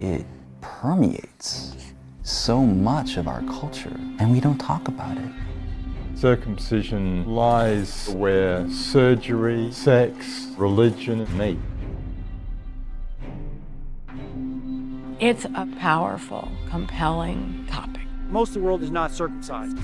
it permeates so much of our culture, and we don't talk about it. Circumcision lies where surgery, sex, religion meet. It's a powerful, compelling topic. Most of the world is not circumcised.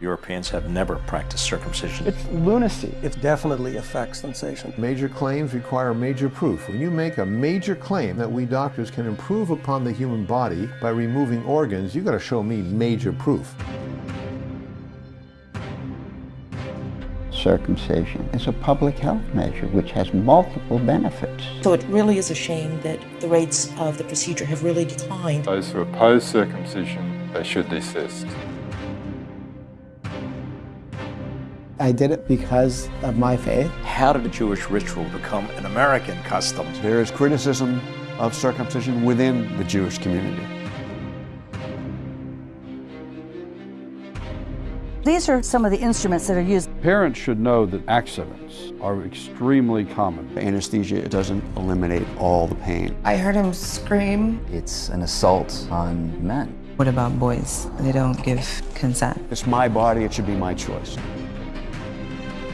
Europeans have never practiced circumcision. It's lunacy. It definitely affects sensation. Major claims require major proof. When you make a major claim that we doctors can improve upon the human body by removing organs, you've got to show me major proof. Circumcision is a public health measure which has multiple benefits. So it really is a shame that the rates of the procedure have really declined. Those who oppose circumcision, they should desist. I did it because of my faith. How did a Jewish ritual become an American custom? There is criticism of circumcision within the Jewish community. These are some of the instruments that are used. Parents should know that accidents are extremely common. Anesthesia doesn't eliminate all the pain. I heard him scream. It's an assault on men. What about boys? They don't give consent. It's my body, it should be my choice.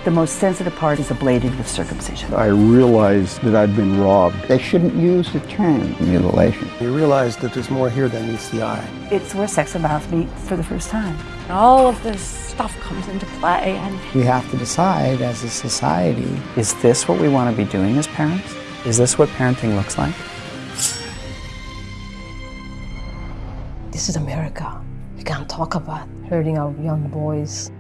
The most sensitive part is ablated with circumcision. I realized that I'd been robbed. They shouldn't use the term mutilation. You realize that there's more here than meets the eye. It's where sex and mouth meet for the first time. And all of this stuff comes into play and We have to decide as a society, is this what we want to be doing as parents? Is this what parenting looks like? This is America. We can't talk about hurting our young boys.